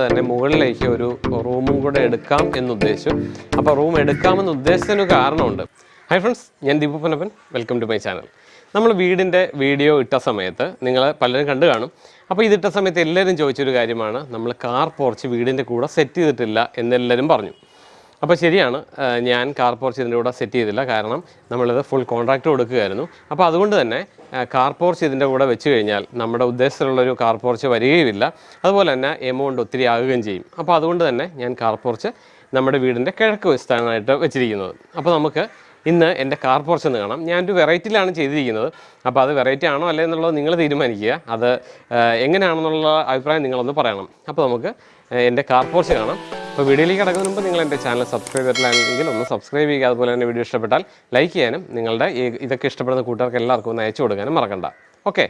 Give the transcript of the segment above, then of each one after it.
തന്നെ മുകളിലേക്ക് ഒരു റൂമും കൂടെ എടുക്കാം എന്നുദ്ദേശിച്ചു. അപ്പോൾ റൂം എടുക്കാമെന്ന് ഉദ്ദേശത്തിന് കാരണമുണ്ട്. ഹൈ ഫ്രണ്ട്സ് ഞാൻ Deepu Panappan welcome to my channel നമ്മൾ വീടിന്റെ വീഡിയോ ഇട്ട സമയത്ത് നിങ്ങൾ പലരും കണ്ടു കാണും. അപ്പോൾ ഇതിട്ട സമയത്ത് എല്ലാവരും ചോദിച്ചൊരു കാര്യമാണ്. നമ്മൾ കാർ പോർച്ച് വീടിന്റെ കൂടെ സെറ്റ് ചെയ്തിട്ടില്ല എന്നെല്ലാവരും പറഞ്ഞു. അപ്പോൾ ശരിയാണ്. ഞാൻ കാർ പോർച്ച് ഇതിന്റെ കൂടെ സെറ്റ് ചെയ്തില്ല. കാരണം നമ്മളിത് ഫുൾ കോൺട്രാക്റ്റ് കൊടുക്കുകയായിരുന്നു. അപ്പോൾ അതുകൊണ്ട് തന്നെ കാർ പോർച്ച് ഇതിന്റെ കൂടെ വെച്ച് കഴിഞ്ഞാൽ നമ്മുടെ ഉദ്ദേശത്തിലുള്ളൊരു കാർ പോർച്ച് വരികയുമില്ല. അതുപോലെ തന്നെ എമൗണ്ട് ഒത്തിരി ആകുകയും ചെയ്യും. അപ്പോൾ അതുകൊണ്ട് തന്നെ ഞാൻ കാർ പോർച്ച് നമ്മുടെ വീടിന്റെ കിഴക്ക് വിസ്ഥാനമായിട്ട് വെച്ചിരിക്കുന്നത്. അപ്പോൾ നമുക്ക് ഇന്ന് എന്റെ കാർ പോർച്ച് എന്ന് കാണാം. ഞാനൊരു വെറൈറ്റിയിലാണ് ചെയ്തിരിക്കുന്നത്. അപ്പോൾ അത് വെറൈറ്റി ആണോ അല്ലേ എന്നുള്ളത് നിങ്ങൾ തീരുമാനിക്കുക. അത് എങ്ങനെയാണെന്നുള്ള അഭിപ്രായം നിങ്ങളൊന്ന് പറയണം. അപ്പോൾ നമുക്ക് എന്റെ കാർ പോർച്ച് കാണാം. അപ്പോൾ വീഡിയോയിലേക്ക് കിടക്കുന്നതിന് മുമ്പ് നിങ്ങൾ എന്റെ ചാനൽ സബ്സ്ക്രൈബ് ചെയ്തിട്ടില്ലെങ്കിൽ ഒന്ന് സബ്സ്ക്രൈബ് ചെയ്യുക. അതുപോലെ തന്നെ വീഡിയോ ഇഷ്ടപ്പെട്ടാൽ ലൈക്ക് ചെയ്യാനും നിങ്ങളുടെ ഇതൊക്കെ ഇഷ്ടപ്പെടുന്ന കൂട്ടുകാർക്ക് എല്ലാവർക്കും ഒന്ന് അയച്ചു കൊടുക്കാനും മറക്കണ്ട. ഓക്കെ.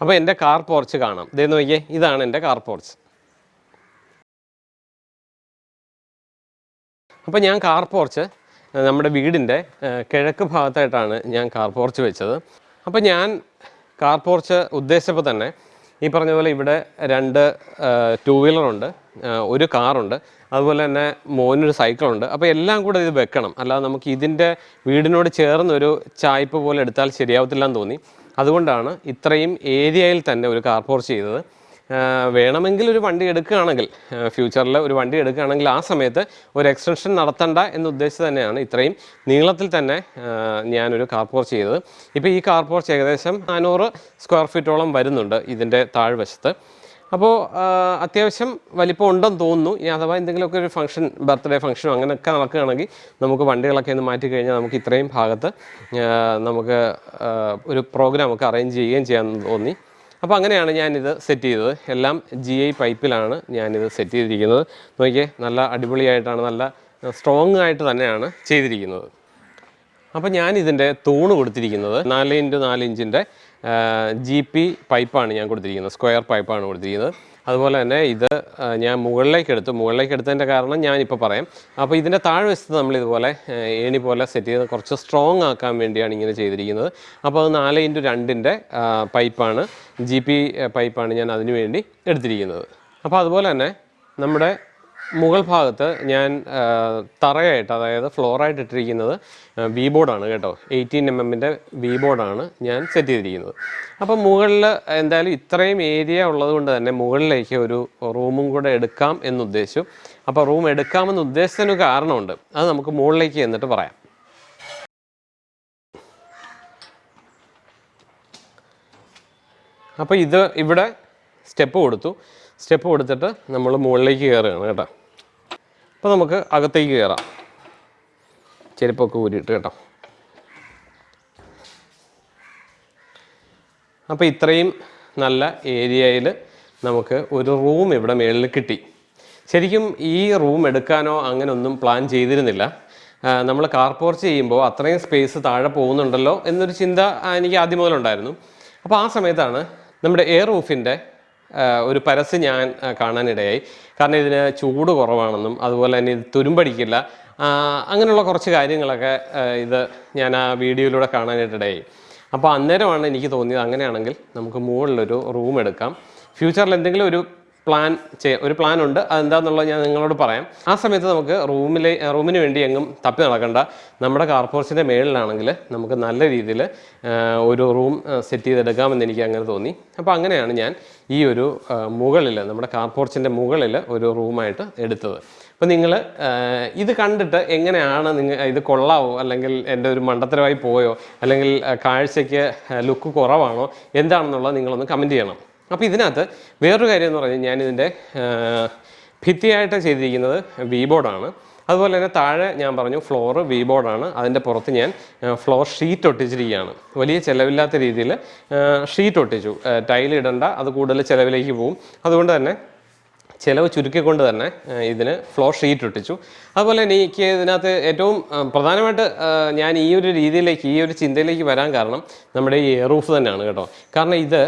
അപ്പോൾ എന്റെ കാർ പോർച്ച് കാണാം. ഇതെന്ന് നോക്കിയേ ഇതാണ് എന്റെ കാർ പോർച്ച്. അപ്പോൾ ഞാൻ കാർ പോർച്ച് നമ്മുടെ വീടിന്റെ കിഴക്ക് ഭാഗത്തായിട്ടാണ് ഞാൻ കാർ പോർച്ച് വെച്ചത്. അപ്പോൾ ഞാൻ കാർ പോർച്ച് ഉദ്ദേശിച്ചപ്പോൾ തന്നെ ഈ പറഞ്ഞ പോലെ ഇവിടെ രണ്ട് ടൂ വീലറുണ്ട് ഒരു കാറുണ്ട് അതുപോലെ തന്നെ മോനൊരു സൈക്കിളുണ്ട്. അപ്പോൾ എല്ലാം കൂടെ ഇത് വെക്കണം. അല്ലാതെ നമുക്ക് ഇതിന്റെ വീടിനോട് ചേർന്നൊരു ചായ്പ് പോലെ എടുത്താൽ ശരിയാവത്തില്ലെന്ന് തോന്നി. അതുകൊണ്ടാണ് ഇത്രയും ഏരിയയിൽ തന്നെ ഒരു കാർ പോർച്ച് ചെയ്തത്. വേണമെങ്കിൽ ഒരു വണ്ടി എടുക്കുകയാണെങ്കിൽ ഫ്യൂച്ചറിൽ ഒരു വണ്ടി എടുക്കുകയാണെങ്കിൽ ആ സമയത്ത് ഒരു എക്സ്റ്റൻഷൻ നടത്തണ്ട എന്ന് ഉദ്ദേശിച്ച് തന്നെയാണ് ഇത്രയും നീളത്തിൽ തന്നെ ഞാനൊരു കാർ പോർച്ച് ചെയ്തത്. ഇപ്പോൾ ഈ കാർ പോർച്ച് ഏകദേശം നാനൂറ് സ്ക്വയർ ഫീറ്റോളം വരുന്നുണ്ട് ഇതിന്റെ താഴ്വശത്ത്. അപ്പോൾ അത്യാവശ്യം വലിപ്പം ഉണ്ടെന്ന് തോന്നുന്നു. ഇനി അഥവാ എന്തെങ്കിലുമൊക്കെ ഒരു ഫംഗ്ഷൻ ബർത്ത്ഡേ ഫംഗ്ഷനോ അങ്ങനെയൊക്കെ നടക്കുകയാണെങ്കിൽ നമുക്ക് വണ്ടികളൊക്കെ ഒന്ന് മാറ്റി കഴിഞ്ഞാൽ നമുക്ക് ഇത്രയും ഭാഗത്ത് നമുക്ക് ഒരു പ്രോഗ്രാം ഒക്കെ അറേഞ്ച് ചെയ്യുകയും ചെയ്യാമെന്ന് തോന്നി. അപ്പോൾ അങ്ങനെയാണ് ഞാനിത് സെറ്റ് ചെയ്തത്. എല്ലാം ജി ഐ പൈപ്പിലാണ് ഞാനിത് സെറ്റ് ചെയ്തിരിക്കുന്നത്. നോക്കിയേ നല്ല അടിപൊളിയായിട്ടാണ് നല്ല സ്ട്രോങ് ആയിട്ട് തന്നെയാണ് ചെയ്തിരിക്കുന്നത്. അപ്പോൾ ഞാൻ ഇതിന്റെ തൂണ് കൊടുത്തിരിക്കുന്നത് നാല് ഇന്റു നാല് ഇഞ്ചിന്റെ ജി പി പൈപ്പാണ് ഞാൻ കൊടുത്തിരിക്കുന്നത്. സ്ക്വയർ പൈപ്പാണ് കൊടുത്തിരിക്കുന്നത്. അതുപോലെ തന്നെ ഇത് ഞാൻ മുകളിലേക്ക് എടുത്തു. മുകളിലേക്ക് എടുത്തതിന്റെ കാരണം ഞാനിപ്പോൾ പറയാം. അപ്പോൾ ഇതിന്റെ താഴ്വശത്ത് നമ്മൾ ഇതുപോലെ ഏണി പോലെ സെറ്റ് ചെയ്ത് കുറച്ച് സ്ട്രോങ് ആക്കാൻ വേണ്ടിയാണ് ഇങ്ങനെ ചെയ്തിരിക്കുന്നത്. അപ്പോൾ അത് നാല് ഇന്റു രണ്ടിന്റെ പൈപ്പാണ് ജി പി പൈപ്പാണ് ഞാൻ അതിനു വേണ്ടി എടുത്തിരിക്കുന്നത്. അപ്പോൾ അതുപോലെ തന്നെ നമ്മുടെ മുകൾ ഭാഗത്ത് ഞാൻ തറയായിട്ട് അതായത് ഫ്ലോറായിട്ട് ഇട്ടിരിക്കുന്നത് വി ബോർഡാണ് കേട്ടോ. എയ്റ്റീൻ എം എമ്മിന്റെ വി ബോർഡാണ് ഞാൻ സെറ്റ് ചെയ്തിരിക്കുന്നത്. അപ്പം മുകളിൽ എന്തായാലും ഇത്രയും ഏരിയ ഉള്ളത് കൊണ്ട് തന്നെ മുകളിലേക്ക് ഒരു റൂമും കൂടെ എടുക്കാം എന്നുദ്ദേശിച്ചു. അപ്പോൾ റൂം എടുക്കാമെന്ന് ഉദ്ദേശത്തിന് കാരണമുണ്ട്. അത് നമുക്ക് മുകളിലേക്ക് എന്നിട്ട് പറയാം. അപ്പോൾ ഇത് ഇവിടെ സ്റ്റെപ്പ് കൊടുത്തു. സ്റ്റെപ്പ് കൊടുത്തിട്ട് നമ്മൾ മുകളിലേക്ക് കയറുകയാണ് കേട്ടോ. അപ്പോൾ നമുക്ക് അകത്തേക്ക് കയറാം. ചെരുപ്പൊക്കെ ഊരിയിട്ട് കേട്ടോ. അപ്പോൾ ഇത്രയും നല്ല ഏരിയയിൽ നമുക്ക് ഒരു റൂം ഇവിടെ മേളിൽ കിട്ടി. ശരിക്കും ഈ റൂം എടുക്കാനോ അങ്ങനെ ഒന്നും പ്ലാൻ ചെയ്തിരുന്നില്ല. നമ്മൾ കാർ പോർച്ച് ചെയ്യുമ്പോൾ അത്രയും സ്പേസ് താഴെ പോകുന്നുണ്ടല്ലോ എന്നൊരു ചിന്ത എനിക്ക് ആദ്യം മുതലുണ്ടായിരുന്നു. അപ്പോൾ ആ സമയത്താണ് നമ്മുടെ എയർ റൂഫിന്റെ ഒരു പരസ്യം ഞാൻ കാണാനിടയായി. കാരണം ഇതിന് ചൂട് കുറവാണെന്നും അതുപോലെ തന്നെ ഇത് തുരുമ്പടിക്കില്ല. അങ്ങനെയുള്ള കുറച്ച് കാര്യങ്ങളൊക്കെ ഇത് ഞാൻ ആ വീഡിയോയിലൂടെ കാണാനായിട്ടിടയായി അപ്പോൾ അന്നേരമാണ് എനിക്ക് തോന്നിയത് അങ്ങനെയാണെങ്കിൽ നമുക്ക് മുകളിലൊരു റൂം എടുക്കാം. ഫ്യൂച്ചറിൽ എന്തെങ്കിലും ഒരു പ്ലാൻ ചെയ്യാം ഒരു പ്ലാൻ ഉണ്ട്. അതെന്താണെന്നുള്ളത് ഞാൻ നിങ്ങളോട് പറയാം. ആ സമയത്ത് നമുക്ക് റൂമിലെ റൂമിന് വേണ്ടി എങ്ങും തപ്പി നടക്കണ്ട. നമ്മുടെ കാർപോർച്ചിന്റെ മേളിലാണെങ്കിൽ നമുക്ക് നല്ല രീതിയിൽ ഒരു റൂം സെറ്റ് ചെയ്തെടുക്കാമെന്ന് എനിക്ക് അങ്ങനെ തോന്നി. അപ്പോൾ അങ്ങനെയാണ് ഞാൻ ഈ ഒരു മുകളിൽ നമ്മുടെ കാർപോർച്ചിന്റെ മുകളിൽ ഒരു റൂമായിട്ട് എടുത്തത്. അപ്പോൾ നിങ്ങൾ ഇത് കണ്ടിട്ട് എങ്ങനെയാണ് നിങ്ങൾ ഇത് കൊള്ളാവോ? അല്ലെങ്കിൽ എന്റെ ഒരു മണ്ടത്തരമായി പോയോ? അല്ലെങ്കിൽ കാഴ്ചയ്ക്ക് ലുക്ക് കുറവാണോ? എന്താണെന്നുള്ളത് നിങ്ങളൊന്ന് കമന്റ് ചെയ്യണം. അപ്പോൾ ഇതിനകത്ത് വേറൊരു കാര്യം എന്ന് പറഞ്ഞാൽ ഞാനിതിന്റെ ഭിത്തിയായിട്ട് ചെയ്തിരിക്കുന്നത് വി ബോർഡാണ് അതുപോലെ തന്നെ താഴെ ഞാൻ പറഞ്ഞു ഫ്ലോറ് വി ബോർഡാണ് അതിന്റെ പുറത്ത് ഞാൻ ഫ്ലോർ ഷീറ്റ് ഒട്ടിച്ചിരിക്കുകയാണ്. വലിയ ചിലവില്ലാത്ത രീതിയിൽ ഷീറ്റ് ഒട്ടിച്ചു. ടൈൽ ഇടണ്ട അത് കൂടുതൽ ചിലവിലേക്ക് പോവും അതുകൊണ്ട് തന്നെ ചിലവ് ചുരുക്കിക്കൊണ്ട് തന്നെ ഇതിന് ഫ്ലോ ഷീറ്റ് ഒട്ടിച്ചു അതുപോലെ തന്നെ എനിക്ക് ഇതിനകത്ത് ഏറ്റവും പ്രധാനമായിട്ട് ഞാൻ ഈ ഒരു രീതിയിലേക്ക് ഈ ഒരു ചിന്തയിലേക്ക് വരാൻ കാരണം നമ്മുടെ ഈ റൂഫ് തന്നെയാണ് കേട്ടോ. കാരണം ഇത്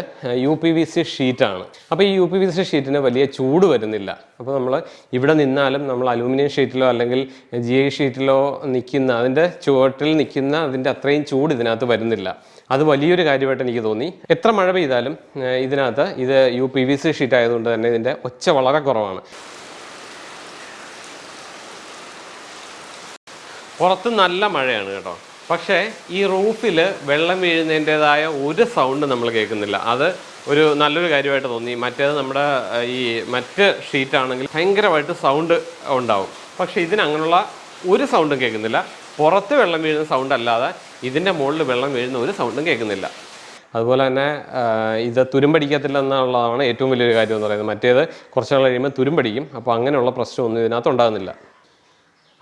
യു പി വി സി ഷീറ്റാണ് അപ്പോൾ ഈ യു പി വി സി ഷീറ്റിന് വലിയ ചൂട് വരുന്നില്ല. അപ്പോൾ നമ്മൾ ഇവിടെ നിന്നാലും നമ്മൾ അലൂമിനിയം ഷീറ്റിലോ അല്ലെങ്കിൽ ജി ഐ ഷീറ്റിലോ നിൽക്കുന്ന അതിന്റെ ചുവട്ടിൽ നിൽക്കുന്ന അതിന്റെ അത്രയും ചൂട് ഇതിനകത്ത് വരുന്നില്ല. അത് വലിയൊരു കാര്യമായിട്ട് എനിക്ക് തോന്നി. എത്ര മഴ പെയ്താലും ഇതിനകത്ത് ഇത് U P V C sheet ആയതുകൊണ്ട് തന്നെ ഇതിന്റെ ഒച്ച വളരെ കുറവാണ്. പുറത്ത് നല്ല മഴയാണ് കേട്ടോ. പക്ഷേ ഈ റൂഫിൽ വെള്ളം വീഴുന്നതിന്റെതായ ഒരു സൗണ്ട് നമ്മൾ കേൾക്കുന്നില്ല. അത് ഒരു നല്ലൊരു കാര്യമായിട്ട് തോന്നി. മറ്റേത് നമ്മുടെ ഈ മറ്റ് ഷീറ്റാണെങ്കിൽ ഭയങ്കരമായിട്ട് സൗണ്ട് ഉണ്ടാവും. പക്ഷേ ഇതിനങ്ങനെയുള്ള ഒരു സൗണ്ടും കേൾക്കുന്നില്ല. പുറത്ത് വെള്ളം വീഴുന്ന സൗണ്ട് അല്ലാതെ ഇതിന്റെ മുകളിൽ വെള്ളം വീഴുന്ന ഒരു സൗണ്ടും കേൾക്കുന്നില്ല. അതുപോലെ തന്നെ ഇത് തുരുമ്പടിക്കത്തില്ല എന്നുള്ളതാണ് ഏറ്റവും വലിയൊരു കാര്യം എന്ന് പറയുന്നത്. മറ്റേത് കുറച്ച് നാൾ കഴിയുമ്പോൾ തുരുമ്പടിക്കും അപ്പോൾ അങ്ങനെയുള്ള പ്രശ്നമൊന്നും ഇതിനകത്ത് ഉണ്ടാകുന്നില്ല.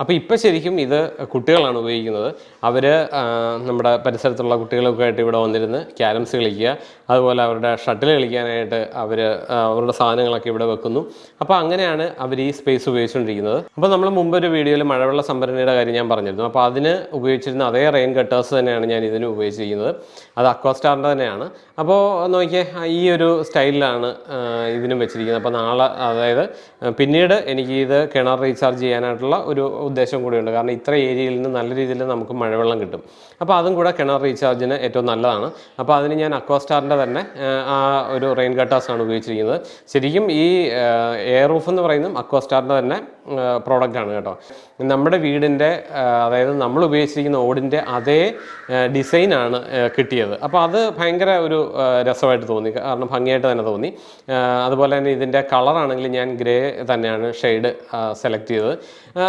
അപ്പോൾ ഇപ്പോൾ ശരിക്കും ഇത് കുട്ടികളാണ് ഉപയോഗിക്കുന്നത്. അവർ നമ്മുടെ പരിസരത്തുള്ള കുട്ടികളൊക്കെ ആയിട്ട് ഇവിടെ വന്നിരുന്ന് ക്യാരംസ് കളിക്കുക. അതുപോലെ അവരുടെ ഷട്ടിൽ കളിക്കാനായിട്ട് അവർ അവരുടെ സാധനങ്ങളൊക്കെ ഇവിടെ വെക്കുന്നു. അപ്പോൾ അങ്ങനെയാണ് അവർ ഈ സ്പേസ് ഉപയോഗിച്ചുകൊണ്ടിരിക്കുന്നത് അപ്പോൾ നമ്മൾ മുമ്പ് ഒരു വീഡിയോയിൽ മഴവെള്ള സംഭരണിയുടെ കാര്യം ഞാൻ പറഞ്ഞിരുന്നു. അപ്പോൾ അതിന് ഉപയോഗിച്ചിരുന്ന അതേ റെയിൻ കട്ടേഴ്സ് തന്നെയാണ് ഞാൻ ഇതിന് ഉപയോഗിച്ചിരിക്കുന്നത്. അത് അക്വാസ്റ്റാറിന്റെ തന്നെയാണ്. അപ്പോൾ നോക്കിയേ ഈ ഒരു സ്റ്റൈലിലാണ് ഇതിനും വെച്ചിരിക്കുന്നത്. അപ്പോൾ നാളെ അതായത് പിന്നീട് എനിക്ക് ഇത് കിണർ റീചാർജ് ചെയ്യാനായിട്ടുള്ള ഒരു ഉദ്ദേശം കൂടിയുണ്ട്. കാരണം ഇത്ര ഏരിയയിൽ നിന്ന് നല്ല രീതിയിൽ നമുക്ക് മഴവെള്ളം കിട്ടും. അപ്പോൾ അതും കൂടെ കിണർ റീചാർജിന് ഏറ്റവും നല്ലതാണ്. അപ്പോൾ അതിന് ഞാൻ അക്വാസ്റ്റാറിന്റെ തന്നെ ആ, ഒരു റെയിൻ കട്ടാസാണ് ഉപയോഗിച്ചിരിക്കുന്നത്. ശരിക്കും ഈ എയർ റൂഫ് എന്ന് പറയുന്നതും അക്വാസ്റ്റാറിന്റെ തന്നെ പ്രോഡക്റ്റാണ് കേട്ടോ. നമ്മുടെ വീടിന്റെ അതായത് നമ്മൾ ഉപയോഗിച്ചിരിക്കുന്ന ഓടിന്റെ അതേ ഡിസൈനാണ് കിട്ടിയത്. അപ്പോൾ അത് ഭയങ്കര ഒരു രസമായിട്ട് തോന്നി. കാരണം ഭംഗിയായിട്ട് തന്നെ തോന്നി. അതുപോലെ തന്നെ ഇതിന്റെ കളറാണെങ്കിൽ ഞാൻ ഗ്രേ തന്നെയാണ് ഷെയ്ഡ് സെലക്ട് ചെയ്തത്. ആ,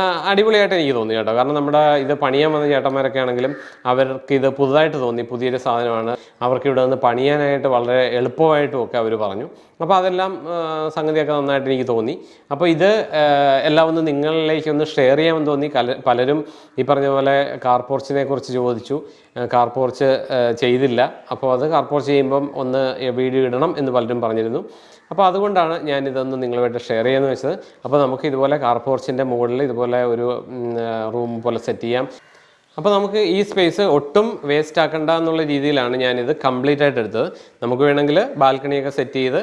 അടിപൊളിയായിട്ട് എനിക്ക് തോന്നി കേട്ടോ. കാരണം നമ്മുടെ ഇത് പണിയാൻ വന്ന ചേട്ടന്മാരൊക്കെ ആണെങ്കിലും അവർക്ക് ഇത് പുതുതായിട്ട് തോന്നി പുതിയൊരു സാധനമാണ്. അവർക്ക് ഇവിടെ നിന്ന് പണിയാനായിട്ട് വളരെ എളുപ്പമായിട്ടും ഒക്കെ അവർ പറഞ്ഞു. അപ്പോൾ അതെല്ലാം സംഗതിയൊക്കെ നന്നായിട്ട് എനിക്ക് തോന്നി. അപ്പോൾ ഇത് എല്ലാം ഒന്ന് നിങ്ങളിലേക്ക് ഒന്ന് ഷെയർ ചെയ്യാമെന്ന് തോന്നി. പലരും ഈ പറഞ്ഞ പോലെ കാർ പോർച്ചിനെ കുറിച്ച് ചോദിച്ചു. കാർ പോർച്ച് ചെയ്തില്ല. അപ്പോൾ അത് കാർ പോർച്ച് ചെയ്യുമ്പം ഒന്ന് വീഡിയോ ഇടണം എന്ന് പലരും പറഞ്ഞിരുന്നു. അപ്പോൾ അതുകൊണ്ടാണ് ഞാൻ ഇതൊന്ന് നിങ്ങളുമായിട്ട് ഷെയർ ചെയ്യാമെന്ന് വെച്ചത്. അപ്പോൾ നമുക്ക് ഇതുപോലെ കാർ പോർച്ചിന്റെ മുകളിൽ ഇതുപോലെ ഒരു റൂം പോലെ സെറ്റ് ചെയ്യാം. അപ്പോൾ നമുക്ക് ഈ സ്പേസ് ഒട്ടും വേസ്റ്റ് ആക്കണ്ട എന്നുള്ള രീതിയിലാണ് ഞാനിത് കംപ്ലീറ്റ് ആയിട്ട് എടുത്തത്. നമുക്ക് വേണമെങ്കിൽ ബാൽക്കണിയൊക്കെ സെറ്റ് ചെയ്ത്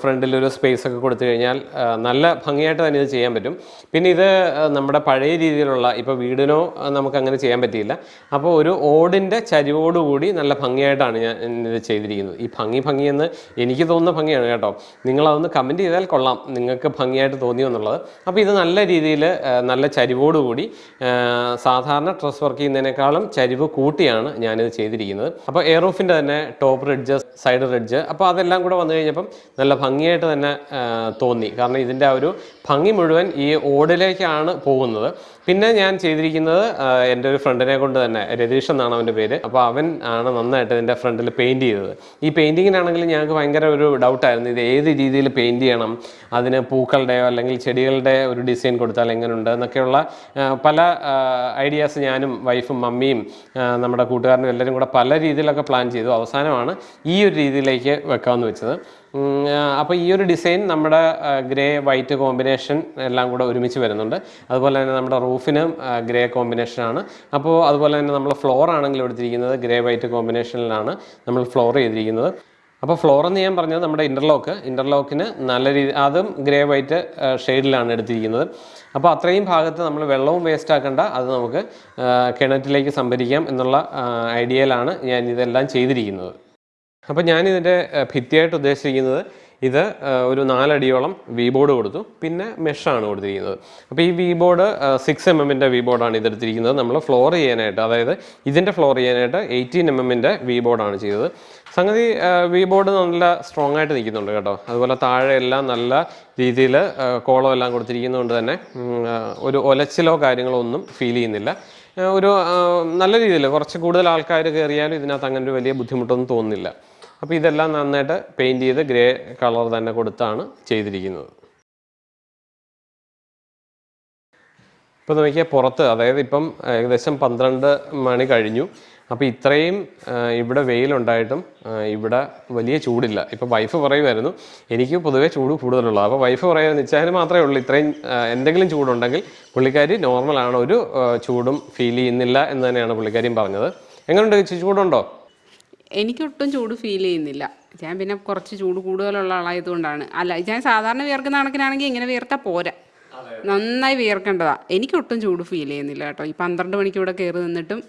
ഫ്രണ്ടിൽ ഒരു സ്പേസ് ഒക്കെ കൊടുത്തു കഴിഞ്ഞാൽ നല്ല ഭംഗിയായിട്ട് തന്നെ ഇത് ചെയ്യാൻ പറ്റും. പിന്നെ ഇത് നമ്മുടെ പഴയ രീതിയിലുള്ള ഇപ്പോൾ വീടിനോ നമുക്ക് അങ്ങനെ ചെയ്യാൻ പറ്റിയില്ല. അപ്പോൾ ഒരു ഓടിന്റെ ചരിവോടുകൂടി നല്ല ഭംഗിയായിട്ടാണ് ഞാൻ ഇത് ചെയ്തിരിക്കുന്നത്. ഈ ഭംഗി ഭംഗിയെന്ന് എനിക്ക് തോന്നുന്ന ഭംഗിയാണ് കേട്ടോ. നിങ്ങളതൊന്ന് കമന്റ് ചെയ്താൽ കൊള്ളാം. നിങ്ങൾക്ക് ഭംഗിയായിട്ട് തോന്നിയോ എന്നുള്ളത്. അപ്പോൾ ഇത് നല്ല രീതിയിൽ നല്ല ചരിവോടുകൂടി സാധാരണ ഡ്രസ് വർക്ക് ചെയ്യുന്നതിനേക്കാളും ചരിവ് കൂട്ടിയാണ് ഞാനിത് ചെയ്തിരിക്കുന്നത്. അപ്പോൾ എയർ റൂഫിന്റെ തന്നെ ടോപ്പ് റിഡ്ജ് സൈഡ് റിഡ്ജ്. അപ്പോൾ അതെല്ലാം കൂടെ വന്നു കഴിഞ്ഞപ്പം നല്ല ഭംഗിയായിട്ട് തന്നെ തോന്നി. കാരണം ഇതിന്റെ ആ ഒരു ഭംഗി മുഴുവൻ ഈ ഓടിലേക്കാണ് പോകുന്നത്. പിന്നെ ഞാൻ ചെയ്തിരിക്കുന്നത് എന്റെ ഒരു ഫ്രണ്ടിനെ കൊണ്ട് തന്നെ രതീഷ് എന്നാണ് അവന്റെ പേര്. അപ്പോൾ അവൻ ആണ് നന്നായിട്ട് ഇതിന്റെ ഫ്രണ്ടിൽ പെയിന്റ് ചെയ്തത്. ഈ പെയിന്റിങ്ങിനാണെങ്കിൽ ഞങ്ങൾക്ക് ഭയങ്കര ഒരു ഡൗട്ടായിരുന്നു. ഇത് ഏത് രീതിയിൽ പെയിന്റ് ചെയ്യണം? അതിന് പൂക്കളുടെയോ അല്ലെങ്കിൽ ചെടികളുടെ ഒരു ഡിസൈൻ കൊടുത്താൽ എങ്ങനെയുണ്ട് എന്നൊക്കെയുള്ള പല ഐഡിയാസ് ഞാനും വൈഫും മമ്മിയും നമ്മുടെ കൂട്ടുകാരനും എല്ലാവരും കൂടെ പല രീതിയിലൊക്കെ പ്ലാൻ ചെയ്തു. അവസാനമാണ് ഈ ഒരു രീതിയിലേക്ക് വെക്കാമെന്ന് വെച്ചത്. അപ്പോൾ ഈ ഒരു ഡിസൈൻ നമ്മുടെ ഗ്രേ വൈറ്റ് കോമ്പിനേഷൻ എല്ലാം കൂടെ ഒരുമിച്ച് വരുന്നുണ്ട്. അതുപോലെ തന്നെ നമ്മുടെ റൂഫിനും ഗ്രേ കോമ്പിനേഷനാണ് അപ്പോൾ അതുപോലെ തന്നെ നമ്മൾ ഫ്ലോർ ആണെങ്കിൽ എടുത്തിരിക്കുന്നത് ഗ്രേ വൈറ്റ് കോമ്പിനേഷനിലാണ് നമ്മൾ ഫ്ലോർ ചെയ്തിരിക്കുന്നത്. അപ്പോൾ ഫ്ലോർ എന്ന് ഞാൻ പറഞ്ഞത് നമ്മുടെ ഇന്റർലോക്ക് ഇന്റർലോക്കിന് നല്ല രീതി അതും ഗ്രേ വൈറ്റ് ഷെയ്ഡിലാണ് എടുത്തിരിക്കുന്നത്. അപ്പോൾ അത്രയും ഭാഗത്ത് നമ്മൾ വെള്ളവും വേസ്റ്റ് ആക്കേണ്ട. അത് നമുക്ക് കിണറ്റിലേക്ക് സംഭരിക്കാം എന്നുള്ള ഐഡിയയിലാണ് ഞാൻ ഇതെല്ലാം ചെയ്തിരിക്കുന്നത്. അപ്പോൾ ഞാൻ ഇതിന്റെ ഭിത്തിയായിട്ട് ഉദ്ദേശിച്ചിരിക്കുന്നത് ഇത് ഒരു നാലടിയോളം വി ബോർഡ് കൊടുത്തു. പിന്നെ മെഷാണ് കൊടുത്തിരിക്കുന്നത്. അപ്പോൾ ഈ വി ബോർഡ് സിക്സ് എം എമ്മിന്റെ വി ബോർഡാണ് ഇതെടുത്തിരിക്കുന്നത്. നമ്മൾ ഫ്ലോർ ചെയ്യാനായിട്ട് അതായത് ഇതിന്റെ ഫ്ലോർ ചെയ്യാനായിട്ട് എയ്റ്റീൻ എം എമ്മിന്റെ വി ബോർഡാണ് ചെയ്തത്. സംഗതി വി ബോർഡ് നല്ല സ്ട്രോങ് ആയിട്ട് നിൽക്കുന്നുണ്ട് കേട്ടോ. അതുപോലെ താഴെ എല്ലാം നല്ല രീതിയിൽ കോളം എല്ലാം കൊടുത്തിരിക്കുന്നതുകൊണ്ട് തന്നെ ഒരു ഒലച്ചിലോ കാര്യങ്ങളോ ഒന്നും ഫീൽ ചെയ്യുന്നില്ല. ഒരു നല്ല രീതിയിൽ കുറച്ച് കൂടുതൽ ആൾക്കാർ കയറിയാലും ഇതിനകത്ത് അങ്ങനെ ഒരു വലിയ ബുദ്ധിമുട്ടൊന്നും തോന്നുന്നില്ല. അപ്പോൾ ഇതെല്ലാം നന്നായിട്ട് പെയിന്റ് ചെയ്ത് ഗ്രേ കളർ തന്നെ കൊടുത്താണ് ചെയ്തിരിക്കുന്നത്. ഇപ്പോൾ നോക്കിയാൽ പുറത്ത് അതായത് ഇപ്പം ഏകദേശം പന്ത്രണ്ട് മണി കഴിഞ്ഞു. അപ്പോൾ ഇത്രയും ഇവിടെ വെയിലുണ്ടായിട്ടും ഇവിടെ വലിയ ചൂടില്ല. ഇപ്പോൾ വൈഫ് പറയുമായിരുന്നു എനിക്ക് പൊതുവേ ചൂട് കൂടുതലുള്ളൂ അപ്പോൾ വൈഫ് പറയുന്നത് നിശ്ചയം മാത്രമേ ഉള്ളൂ ഇത്രയും എന്തെങ്കിലും ചൂടുണ്ടെങ്കിൽ പുള്ളിക്കാരി നോർമലാണ് ഒരു ചൂടും ഫീൽ ചെയ്യുന്നില്ല എന്ന് തന്നെയാണ് പുള്ളിക്കാരിയും പറഞ്ഞത്. എങ്ങനെയുണ്ട് ചൂടുണ്ടോ? എനിക്കൊട്ടും ചൂട് ഫീൽ ചെയ്യുന്നില്ല. ഞാൻ പിന്നെ കുറച്ച് ചൂട് കൂടുതലുള്ള ആളായതുകൊണ്ടാണ്. അല്ല ഞാൻ സാധാരണ വിയർക്കുന്ന കണക്കിനാണെങ്കിൽ ഇങ്ങനെ വിയർത്താൽ പോരാ. നന്നായി വിയർക്കേണ്ടതാ. എനിക്കൊട്ടും ചൂട് ഫീൽ ചെയ്യുന്നില്ല കേട്ടോ. ഈ പന്ത്രണ്ട് മണിക്ക് ഇവിടെ കയറി നിന്നിട്ടും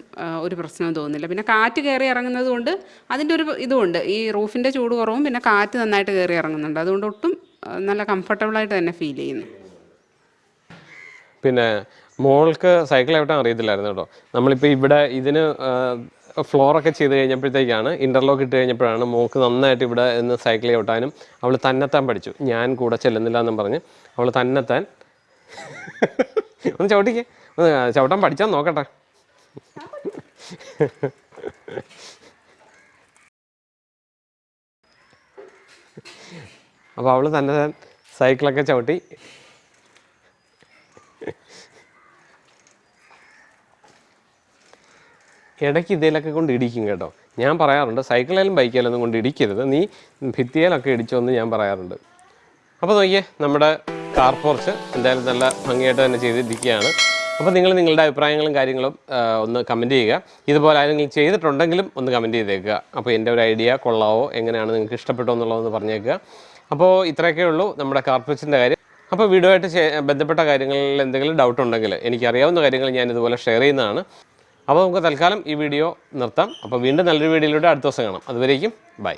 ഒരു പ്രശ്നവും തോന്നുന്നില്ല. പിന്നെ കാറ്റ് കയറി ഇറങ്ങുന്നത് കൊണ്ട് അതിന്റെ ഒരു ഇതുമുണ്ട് ഈ റൂഫിന്റെ ചൂട് കുറവും പിന്നെ കാറ്റ് നന്നായിട്ട് കയറി ഇറങ്ങുന്നുണ്ട്. അതുകൊണ്ട് ഒട്ടും നല്ല കംഫർട്ടബിളായിട്ട് തന്നെ ഫീൽ ചെയ്യുന്നു. പിന്നെ മോൾക്ക് സൈക്കിൾ എവിടെ അറിയത്തില്ലായിരുന്നു കേട്ടോ. നമ്മളിപ്പോൾ ഇവിടെ ഇതിന് ഫ്ലോറൊക്കെ ചെയ്ത് കഴിഞ്ഞപ്പോഴത്തേക്കാണ് ഇന്റർലോക്ക് ഇട്ട് കഴിഞ്ഞപ്പോഴാണ് മോൾക്ക് നന്നായിട്ട് ഇവിടെ നിന്ന് സൈക്കിൾ ചവിട്ടാനും അവൾ തന്നെത്താൻ പഠിച്ചു. ഞാൻ കൂടെ ചെല്ലുന്നില്ല എന്നും പറഞ്ഞ് അവൾ തന്നെത്താൻ ഒന്ന് ചവിട്ടിക്കേ. ഒന്ന് ചവിട്ടാൻ പഠിച്ചാൽ നോക്കട്ടെ. അപ്പോൾ അവൾ തന്നെ സൈക്കിളൊക്കെ ചവിട്ടി. ഇടയ്ക്ക് ഇതിലൊക്കെ കൊണ്ട് ഇടിക്കും കേട്ടോ. ഞാൻ പറയാറുണ്ട് സൈക്കിളിലും ബൈക്കിലൊന്നും കൊണ്ട് ഇടിക്കരുത്. നീ ഭിത്തിയിലൊക്കെ ഇടിച്ചോന്ന് ഞാൻ പറയാറുണ്ട്. അപ്പോൾ നോക്കിയേ നമ്മുടെ കാർ പോർച്ച് എന്തായാലും നല്ല ഭംഗിയായിട്ട് തന്നെ ചെയ്തിരിക്കുകയാണ്. അപ്പോൾ നിങ്ങൾ നിങ്ങളുടെ അഭിപ്രായങ്ങളും കാര്യങ്ങളും ഒന്ന് കമന്റ് ചെയ്യുക. ഇതുപോലെ ആരെങ്കിലും ചെയ്തിട്ടുണ്ടെങ്കിലും ഒന്ന് കമന്റ് ചെയ്തേക്കുക. അപ്പോൾ എന്റെ ഒരു ഐഡിയ കൊള്ളാവോ എങ്ങനെയാണ് നിങ്ങൾക്ക് ഇഷ്ടപ്പെട്ടോ എന്നുള്ളതെന്ന് പറഞ്ഞേക്കുക. അപ്പോൾ ഇത്രയൊക്കെ ഉള്ളൂ നമ്മുടെ കാർ പോർച്ചിന്റെ കാര്യം. അപ്പോൾ വീഡിയോ ആയിട്ട് ബന്ധപ്പെട്ട കാര്യങ്ങളിൽ എന്തെങ്കിലും ഡൗട്ട് ഉണ്ടെങ്കിൽ എനിക്കറിയാവുന്ന കാര്യങ്ങൾ ഞാൻ ഇതുപോലെ ഷെയർ ചെയ്യുന്നതാണ്. അപ്പോൾ നമുക്ക് തൽക്കാലം ഈ വീഡിയോ നിർത്താം. അപ്പോൾ വീണ്ടും നല്ലൊരു വീഡിയോയിലൂടെ അടുത്ത ദിവസം കാണാം. അതുവരേക്കും ബൈ.